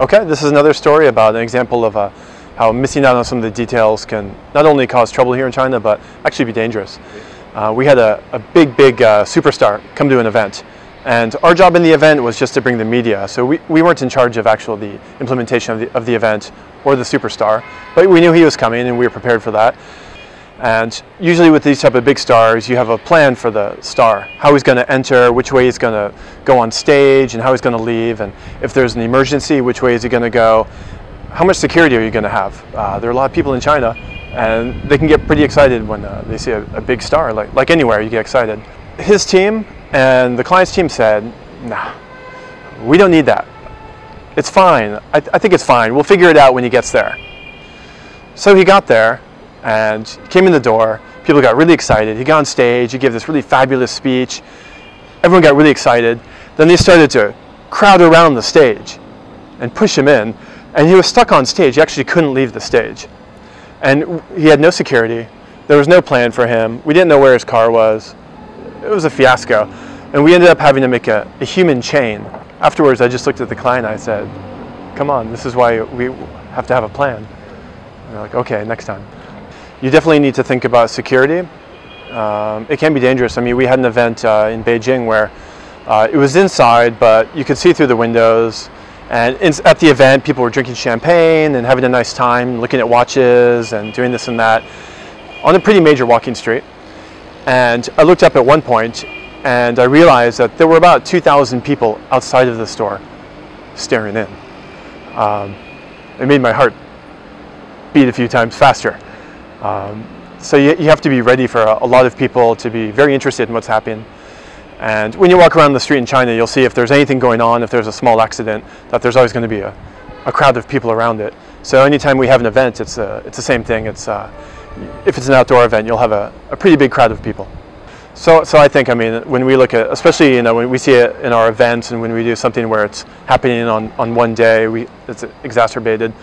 Okay, this is another story about an example of uh, how missing out on some of the details can not only cause trouble here in China, but actually be dangerous. Uh, we had a, a big, big uh, superstar come to an event. And our job in the event was just to bring the media. So we, we weren't in charge of actual the implementation of the, of the event or the superstar, but we knew he was coming and we were prepared for that. And usually with these type of big stars, you have a plan for the star, how he's going to enter, which way he's going to go on stage, and how he's going to leave, and if there's an emergency, which way is he going to go, how much security are you going to have? Uh, there are a lot of people in China, and they can get pretty excited when uh, they see a, a, big star. Like, like anywhere, you get excited. His team and the client's team said, nah, we don't need that. It's fine. I, th I think it's fine. We'll figure it out when he gets there. So he got there, and came in the door. People got really excited. He got on stage. He gave this really fabulous speech. Everyone got really excited. Then they started to crowd around the stage and push him in. And he was stuck on stage. He actually couldn't leave the stage. And he had no security. There was no plan for him. We didn't know where his car was. It was a fiasco. And we ended up having to make a, a human chain. Afterwards, I just looked at the client I said, come on, this is why we have to have a plan. And they're like, okay, next time. You definitely need to think about security. Um, it can be dangerous. I mean, we had an event uh, in Beijing where uh, it was inside, but you could see through the windows. And in, at the event, people were drinking champagne and having a nice time, looking at watches and doing this and that on a pretty major walking street. And I looked up at one point and I realized that there were about 2,000 people outside of the store staring in. Um, it made my heart beat a few times faster. Um, so you, you, have to be ready for a, a, lot of people to be very interested in what's happening. And when you walk around the street in China, you'll see if there's anything going on, if there's a small accident, that there's always going to be a, a crowd of people around it. So anytime we have an event, it's, a, it's the same thing. It's, uh, if it's an outdoor event, you'll have a, a pretty big crowd of people. So, so I think, I mean, when we look at, especially, you know, when we see it in our events and when we do something where it's happening on, on one day, we, it's exacerbated.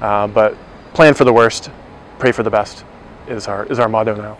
Uh, but plan for the worst, pray for the best is our, is our motto now.